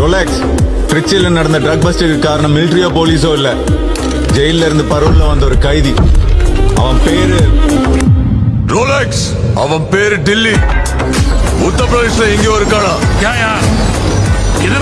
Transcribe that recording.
Rolex திருச்சியில் நடந்த drug பஸ்டுக்கு காரணம் மிலிட்டரியோ போலீஸோ இல்ல. ஜெயில இருந்து பரோல்ல வந்த ஒரு கைதி. அவன் பேரு ரோலக்ஸ் அவன் பேரு டில்லி. உத்தரப்பிரதேஷ்ல எங்கேயோ இருக்கானா? क्या